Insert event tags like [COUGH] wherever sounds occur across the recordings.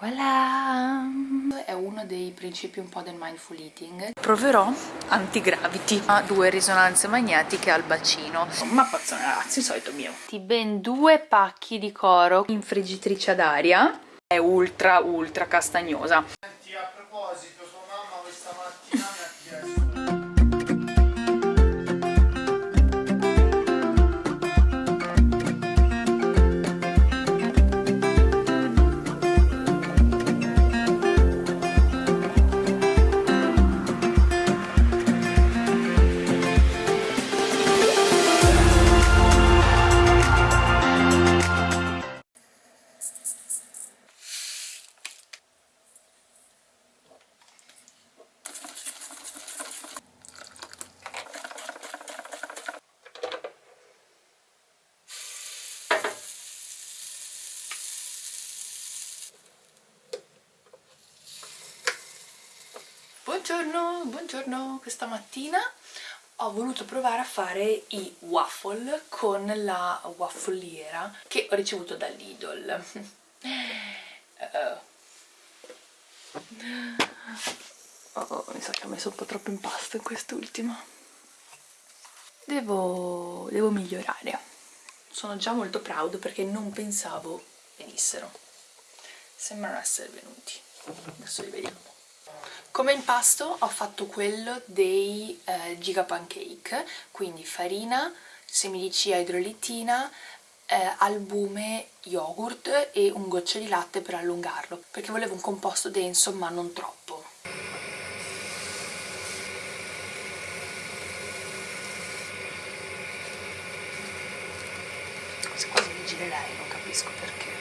Voilà! È uno dei principi un po' del mindful eating. Proverò antigravity a due risonanze magnetiche al bacino. Ma pazzone ragazzi, il solito mio. Di ben due pacchi di coro in friggitrice ad aria. È ultra ultra castagnosa. Buongiorno, questa mattina ho voluto provare a fare i waffle con la waffoliera che ho ricevuto da Lidl. Uh oh, mi sa che ho messo un po' troppo impasto in quest'ultimo. Devo, devo migliorare. Sono già molto proud perché non pensavo venissero. Sembrano essere venuti. Adesso li vediamo. Come impasto ho fatto quello dei eh, giga pancake, quindi farina, semi di chia idrolittina, eh, albume, yogurt e un goccio di latte per allungarlo, perché volevo un composto denso ma non troppo. Quasi quasi mi girerei, non capisco perché.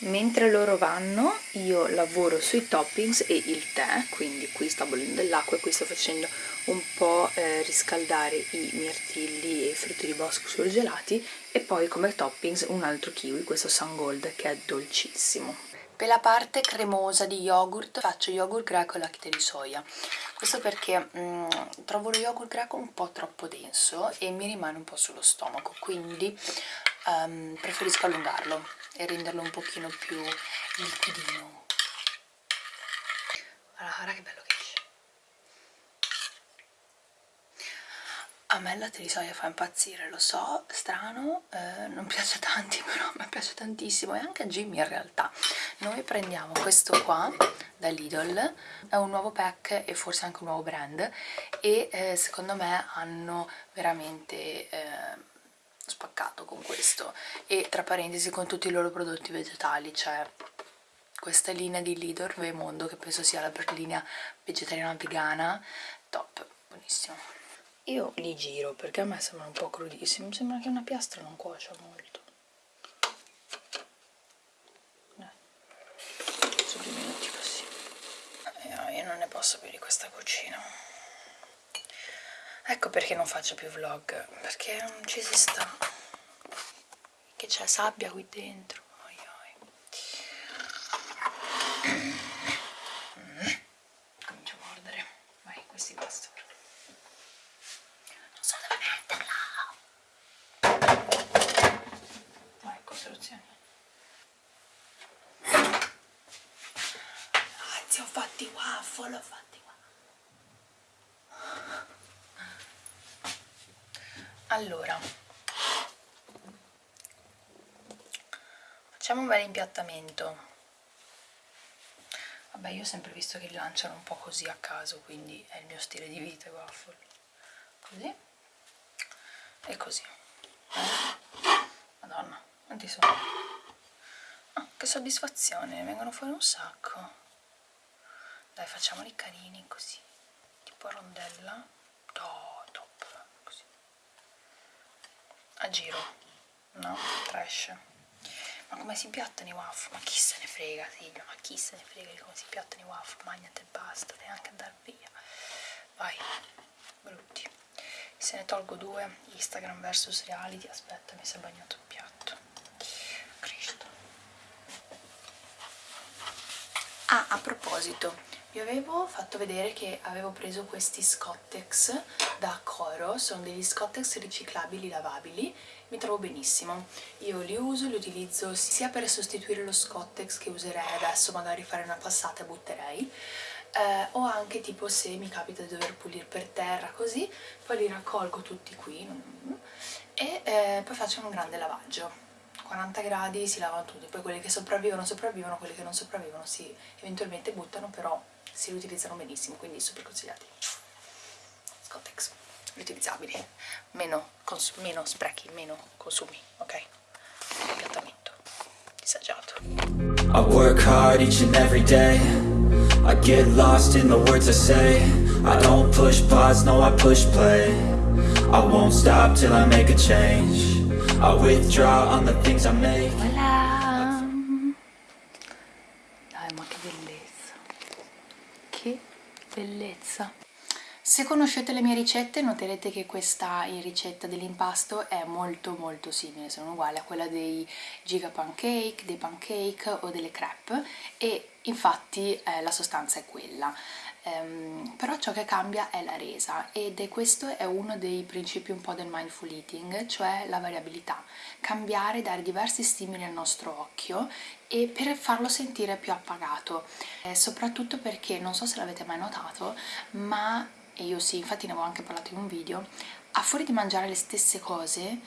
Mentre loro vanno io lavoro sui toppings e il tè quindi qui sta bollendo dell'acqua e qui sto facendo un po' eh, riscaldare i mirtilli e i frutti di bosco surgelati e poi come toppings un altro kiwi, questo Gold che è dolcissimo. Per la parte cremosa di yogurt faccio yogurt greco e latte di soia. Questo perché mm, trovo lo yogurt greco un po' troppo denso e mi rimane un po' sullo stomaco quindi um, preferisco allungarlo e renderlo un pochino più liquidino. Guarda, guarda che bello che esce. A me il latte fa impazzire, lo so, strano, eh, non piace a tanti [LAUGHS] però me piace tantissimo e anche a Jimmy in realtà. Noi prendiamo questo qua da Lidl è un nuovo pack e forse anche un nuovo brand e eh, secondo me hanno veramente eh, spaccato con questo. E tra parentesi con tutti i loro prodotti vegetali cioè questa linea di Lidl Vemondo che penso sia la linea vegetariana vegana top, buonissimo. Io li giro perché a me sembrano un po' crudissimi. Mi sembra che una piastra non cuocia molto. Sono due minuti così eh, io non ne posso più di questa cucina ecco perché non faccio più vlog perché non ci si sta. Che c'è sabbia qui dentro oi oi. Vai non so dove metterla. Vai costruzioni anzi ho fatti waffle ho fatti allora. Facciamo un bel impiattamento. Vabbè io ho sempre visto che li lanciano un po' così a caso quindi è il mio stile di vita i waffle. Così. E così. Madonna quanti sono? Ah, che soddisfazione vengono fuori un sacco. Dai facciamoli carini così. Tipo rondella. Oh a giro. No? trash. Ma come si piattano i waffle? ma chi se ne frega Silvia ma chi se ne frega di come si piattano i waffle? Magnate e basta devi anche andare via. Vai brutti. Se ne tolgo due Instagram versus reality. Aspetta mi si è bagnato il piatto. Cristo. Ah a proposito vi avevo fatto vedere che avevo preso questi Scottex da Coro, sono degli Scottex riciclabili lavabili, mi trovo benissimo. Io li uso, li utilizzo sia per sostituire lo Scottex che userei adesso, magari fare una passata e butterei, eh, o anche tipo se mi capita di dover pulire per terra così, poi li raccolgo tutti qui e eh, poi faccio un grande lavaggio 40 gradi si lavano tutti, poi quelli che sopravvivono sopravvivono, quelli che non sopravvivono si eventualmente buttano, però si riutilizzano benissimo, quindi super consigliati. Scottex, riutilizzabili, meno, meno sprechi, meno consumi, ok? Piattamento disagiato. I work hard each and every day I get lost in the words I say I don't push pause, no I push play I won't stop till I make a change I withdraw on the things I make Voilà Dai ma che bellezza Che bellezza se conoscete le mie ricette noterete che questa ricetta dell'impasto è molto molto simile, sono uguali a quella dei giga pancake, dei pancake o delle crepe e infatti eh, la sostanza è quella. Um, però ciò che cambia è la resa ed è questo è uno dei principi un po' del mindful eating, cioè la variabilità, cambiare, dare diversi stimoli al nostro occhio e per farlo sentire più appagato, eh, soprattutto perché, non so se l'avete mai notato, ma, e io sì, infatti ne avevo anche parlato in un video, a fuori di mangiare le stesse cose,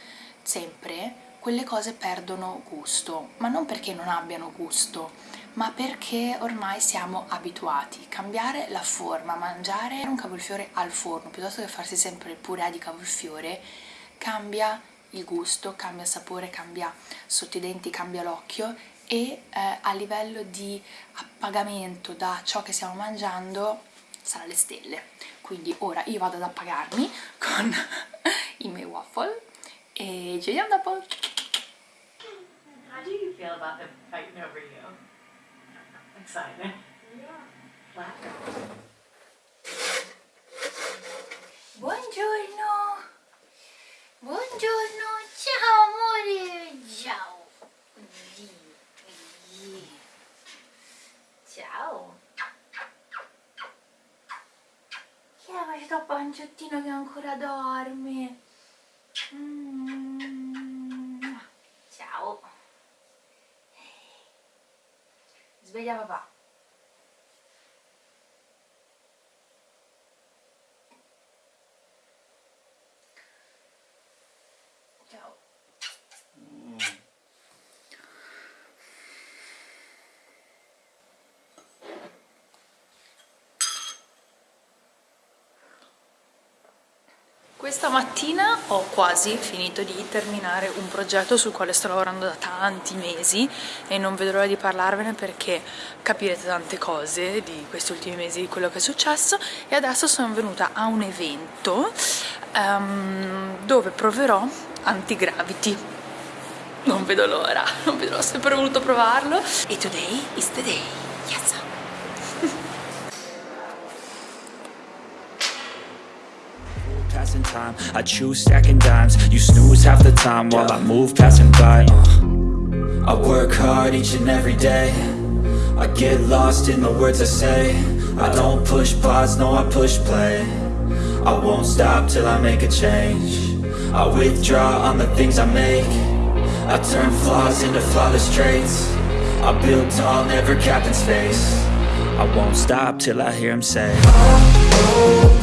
sempre, quelle cose perdono gusto, ma non perché non abbiano gusto, ma perché ormai siamo abituati. Cambiare la forma, mangiare un cavolfiore al forno piuttosto che farsi sempre il purè di cavolfiore cambia il gusto, cambia sapore, cambia sotto i denti, cambia l'occhio e eh, a livello di appagamento da ciò che stiamo mangiando sarà le stelle. Quindi ora io vado ad appagarmi con [LAUGHS] i miei waffle e ci vediamo dopo! How do you feel about them fighting over you? Excited. Yeah. Buongiorno. Buongiorno. Ciao amore. Ciao. Ciao. Questo panciottino che ancora dorme? Mm. Ciao. Sveglia papà. Ciao. Questa mattina ho quasi finito di terminare un progetto sul quale sto lavorando da tanti mesi e non vedo l'ora di parlarvene perché capirete tante cose di questi ultimi mesi di quello che è successo. E adesso sono venuta a un evento um, dove proverò antigravity non vedo l'ora, [LAUGHS] non vedo l'ora, ho sempre voluto provarlo. E today is the day, passing time. I choose stacking dimes. You snooze half the time while I move passing by. Uh, I work hard each and every day. I get lost in the words I say. I don't push pause, no I push play. I won't stop till I make a change. I withdraw on the things I make. I turn flaws into flawless traits. I build tall, never capped in space. I won't stop till I hear him say oh, oh,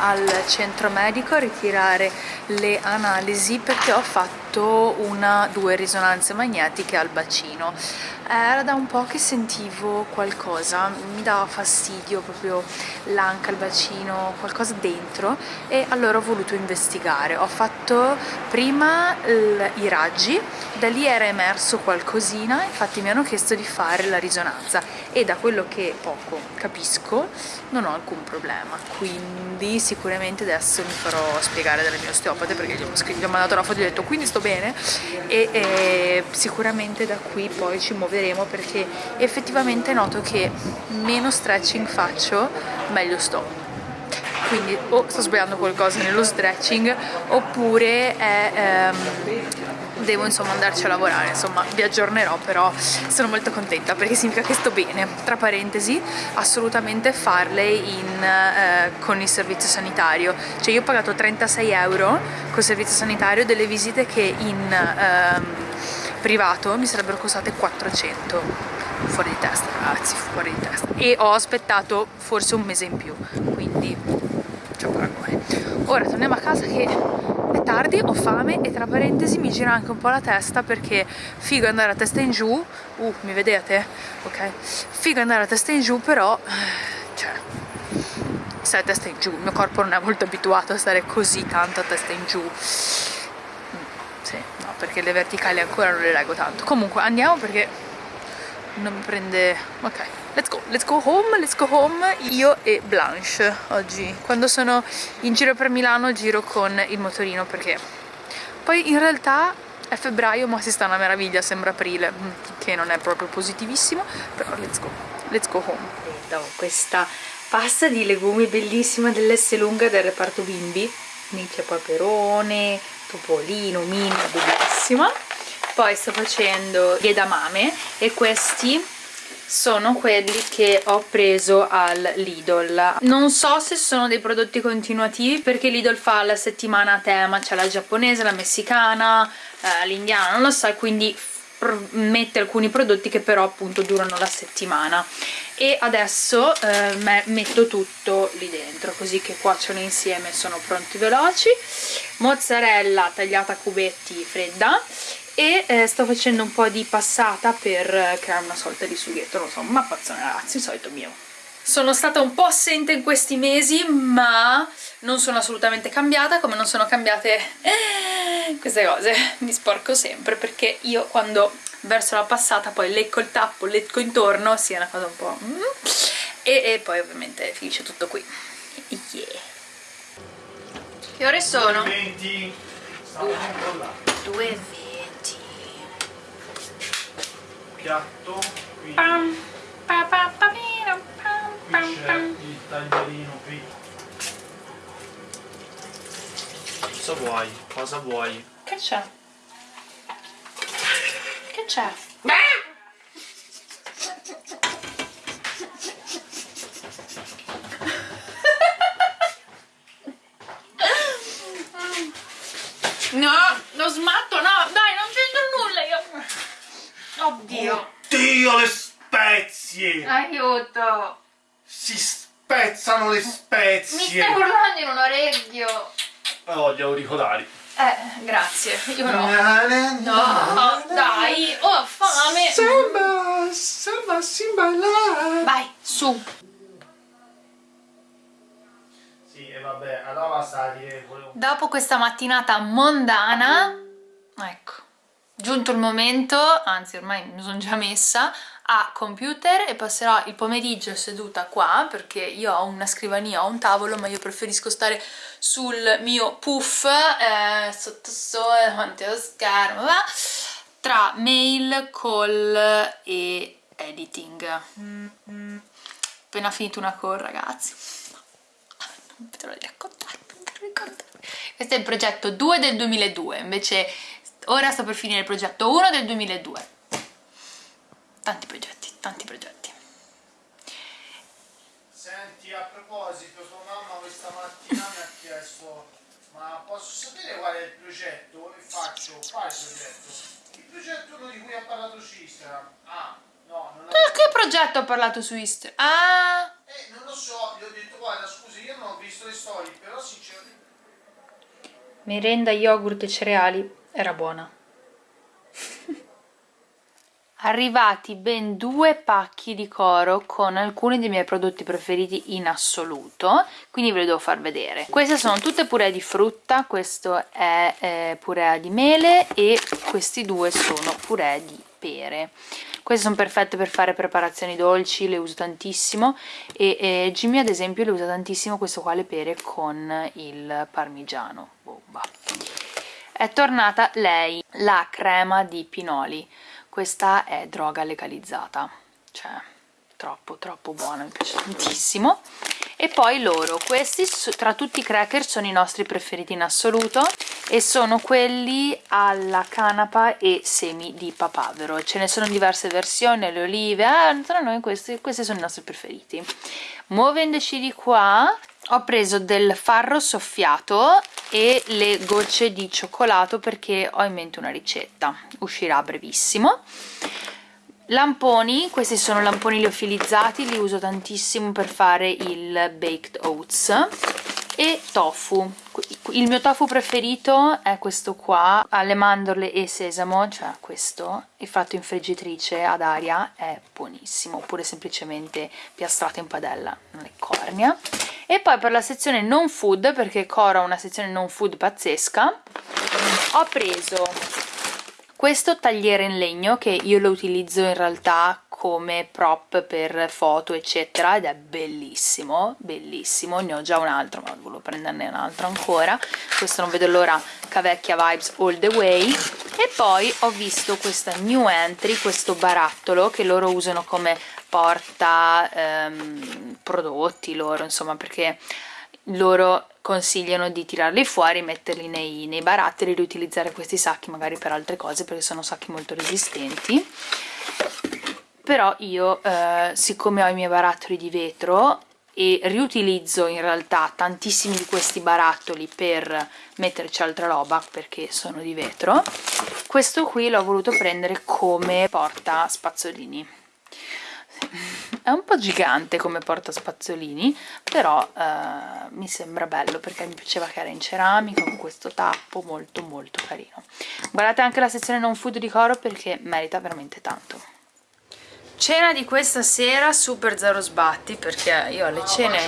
al centro medico a ritirare le analisi perché ho fatto una due risonanze magnetiche al bacino era da un po' che sentivo qualcosa, mi dava fastidio proprio l'anca, il bacino, qualcosa dentro e allora ho voluto investigare. Ho fatto prima i raggi, da lì era emerso qualcosina, infatti mi hanno chiesto di fare la risonanza e da quello che poco capisco non ho alcun problema, quindi sicuramente adesso mi farò spiegare dalle mie osteopate perché gli ho, scritto, gli ho mandato la foto e ho detto quindi sto bene e, e sicuramente da qui poi ci muoveremo perché effettivamente noto che meno stretching faccio meglio sto. Quindi o sto sbagliando qualcosa nello stretching oppure è, ehm, devo insomma andarci a lavorare. Insomma vi aggiornerò però sono molto contenta perché significa che sto bene. Tra parentesi assolutamente farle in, eh, con il servizio sanitario. Cioè io ho pagato 36 euro col servizio sanitario delle visite che in ehm, privato mi sarebbero costate 400 fuori di testa ragazzi fuori di testa. E ho aspettato forse un mese in più quindi c'è paragone ora torniamo a casa che è tardi, ho fame e tra parentesi mi gira anche un po' la testa perché figo andare a testa in giù. Uh, mi vedete? ok. Figo andare a testa in giù però cioè stai a testa in giù il mio corpo non è molto abituato a stare così tanto a testa in giù. Mm, sì, perché le verticali ancora non le leggo tanto. Comunque andiamo perché non mi prende ok let's go. Let's go home let's go home. Io e Blanche oggi. Quando sono in giro per Milano giro con il motorino perché poi in realtà è febbraio ma si sta una meraviglia sembra aprile che non è proprio positivissimo però let's go. Let's go home. Ho questa pasta di legumi bellissima dell'S lunga del reparto bimbi. Quindi c'è peperone topolino, mini, bellissima poi sto facendo gli edamame e questi sono quelli che ho preso al Lidl. Non so se sono dei prodotti continuativi perché Lidl fa la settimana a tema. C'è la giapponese, la messicana, eh, l'indiana, non lo so quindi mette alcuni prodotti che però appunto durano la settimana e adesso eh, metto tutto lì dentro così che cuociono insieme sono pronti veloci mozzarella tagliata a cubetti fredda e eh, sto facendo un po' di passata per eh, creare una sorta di sughetto, non so, ma pazzone ragazzi, il solito mio. Sono stata un po' assente in questi mesi, ma non sono assolutamente cambiata, come non sono cambiate eh, queste cose. Mi sporco sempre, perché io quando verso la passata poi lecco il tappo, lecco intorno, sia una cosa un po'... Mm, e, e, poi ovviamente finisce tutto qui. Yeah. Che ore sono? 20. 2.20 piatto qui, pam, pa, pa, pa, pam, pam, c'è il taglierino qui cosa vuoi? cosa vuoi? che c'è? C'è? No, lo smatto, no, dai, non c'entro nulla io. Oddio. Oddio, le spezie. Aiuto. Si spezzano le spezie. Mi stai urlando in un orecchio. Oh, gli auricolari. Eh, grazie, io no. No, dai, ho fame. Samba, samba, simba, Vai, su. Sì, e vabbè, allora sta Dopo questa mattinata mondana, ecco, giunto il momento, anzi ormai mi sono già messa, a computer e passerò il pomeriggio seduta qua perché io ho una scrivania, ho un tavolo ma io preferisco stare sul mio puff eh, sotto sole, davanti allo schermo va? tra mail, call e editing. Appena finito una call ragazzi. Non vedo l'ora di raccontarvi questo è il progetto 2 del 2002 invece ora sto per finire il progetto 1 del 2002 tanti progetti, tanti progetti senti a proposito tua mamma questa mattina mi ha chiesto ma posso sapere qual è il progetto? e faccio quale progetto? il progetto uno di cui ha parlato su Instagram ah no non ho... che progetto ho parlato su Instagram? ah eh non lo so gli ho detto guarda scusi io non ho visto le storie però sinceramente merenda, yogurt e cereali era buona arrivati ben due pacchi di coro con alcuni dei miei prodotti preferiti in assoluto quindi ve li devo far vedere. Queste sono tutte puree di frutta questo è eh, purea di mele e questi due sono puree di pere. Queste sono perfette per fare preparazioni dolci le uso tantissimo e, e Jimmy ad esempio le usa tantissimo questo qua le pere con il parmigiano bomba. È tornata lei la crema di pinoli questa è droga legalizzata. Cioè troppo troppo buona mi piace tantissimo. E poi loro questi tra tutti i cracker sono i nostri preferiti in assoluto e sono quelli alla canapa e semi di papavero. Ce ne sono diverse versioni le olive eh, tra noi questi, questi sono i nostri preferiti. Muovendoci di qua ho preso del farro soffiato e le gocce di cioccolato perché ho in mente una ricetta. Uscirà a brevissimo. Lamponi, questi sono lamponi liofilizzati li uso tantissimo per fare il baked oats e tofu il mio tofu preferito è questo qua alle mandorle e sesamo cioè questo e fatto in friggitrice ad aria è buonissimo oppure semplicemente piastrato in padella non è cornia. E poi per la sezione non food perché Cora ha una sezione non food pazzesca ho preso questo tagliere in legno che io lo utilizzo in realtà come prop per foto eccetera ed è bellissimo bellissimo. Ne ho già un altro ma volevo prenderne un altro ancora. Questo non vedo l'ora cavecchia vibes all the way. E poi ho visto questa new entry questo barattolo che loro usano come porta ehm, prodotti loro insomma perché loro consigliano di tirarli fuori, metterli nei, nei barattoli, riutilizzare questi sacchi magari per altre cose perché sono sacchi molto resistenti però io eh, siccome ho i miei barattoli di vetro e riutilizzo in realtà tantissimi di questi barattoli per metterci altra roba perché sono di vetro questo qui l'ho voluto prendere come porta spazzolini. È un po' gigante come porta spazzolini però eh, mi sembra bello perché mi piaceva che era in ceramica con questo tappo molto molto carino. Guardate anche la sezione non food di Coro perché merita veramente tanto Cena di questa sera super zero sbatti perché io alle cene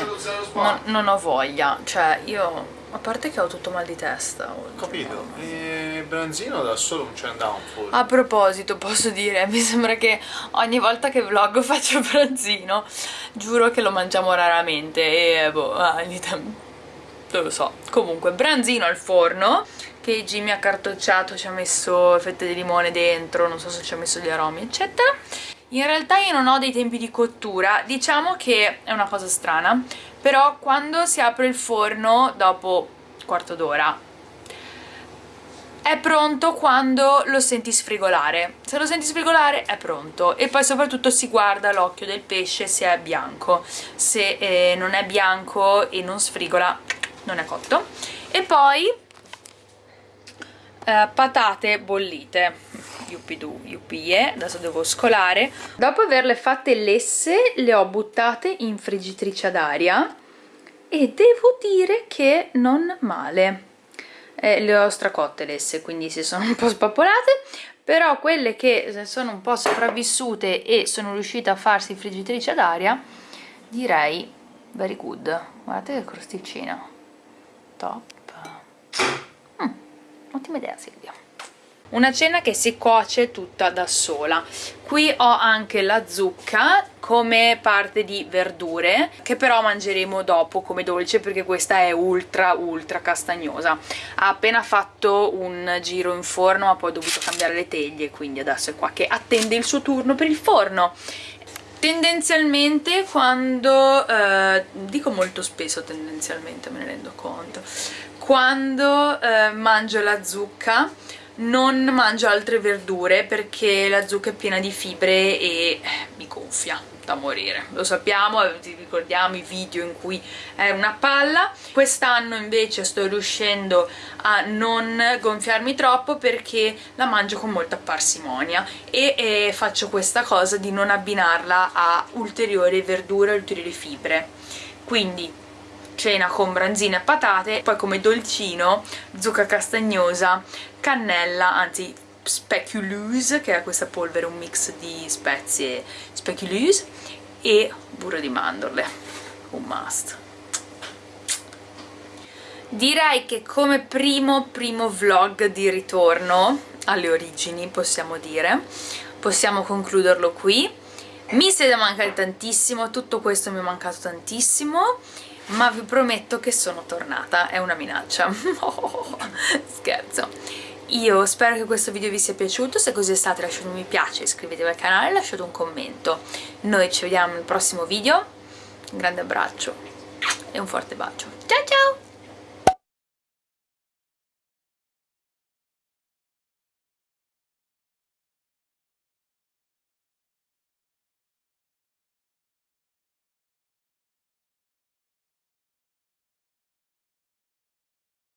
non, non ho voglia, cioè io a parte che ho tutto mal di testa Ho capito, e Branzino da solo non c'è andato un po'. A proposito, posso dire, mi sembra che ogni volta che vlog faccio Branzino Giuro che lo mangiamo raramente e boh, ah, non lo so. Comunque, Branzino al forno che Jimmy ha cartocciato, ci ha messo fette di limone dentro, non so se ci ha messo gli aromi eccetera in realtà io non ho dei tempi di cottura, diciamo che è una cosa strana, però quando si apre il forno dopo quarto d'ora è pronto quando lo senti sfrigolare. Se lo senti sfrigolare è pronto. E poi soprattutto si guarda l'occhio del pesce se è bianco. Se eh, non è bianco e non sfrigola non è cotto. E poi eh, patate bollite yuppidoo, yuppie, adesso devo scolare. Dopo averle fatte lesse le ho buttate in friggitrice ad aria e devo dire che non male. Eh, le ho stracotte lesse, quindi si sono un po' spappolate, però quelle che sono un po' sopravvissute e sono riuscite a farsi friggitrice ad aria, direi very good. Guardate che crosticina. Top. Mm, ottima idea Silvia una cena che si cuoce tutta da sola. Qui ho anche la zucca come parte di verdure che però mangeremo dopo come dolce perché questa è ultra ultra castagnosa. Ha appena fatto un giro in forno ma poi ho dovuto cambiare le teglie quindi adesso è qua che attende il suo turno per il forno. Tendenzialmente quando eh, dico molto spesso tendenzialmente me ne rendo conto. Quando eh, mangio la zucca non mangio altre verdure perché la zucca è piena di fibre e mi gonfia da morire. Lo sappiamo, ti ricordiamo i video in cui è una palla. Quest'anno invece sto riuscendo a non gonfiarmi troppo perché la mangio con molta parsimonia e, e faccio questa cosa di non abbinarla a ulteriori verdure, ulteriori fibre. Quindi cena con branzine e patate poi come dolcino zucca castagnosa cannella, anzi speculoos che è questa polvere, un mix di spezie speculoos e burro di mandorle, un must. Direi che come primo primo vlog di ritorno alle origini possiamo dire. Possiamo concluderlo qui. Mi siete mancati tantissimo tutto questo mi è mancato tantissimo ma vi prometto che sono tornata è una minaccia [LAUGHS] scherzo io spero che questo video vi sia piaciuto, se così è stato lasciate un mi piace, iscrivetevi al canale e lasciate un commento. Noi ci vediamo nel prossimo video, un grande abbraccio e un forte bacio. Ciao ciao!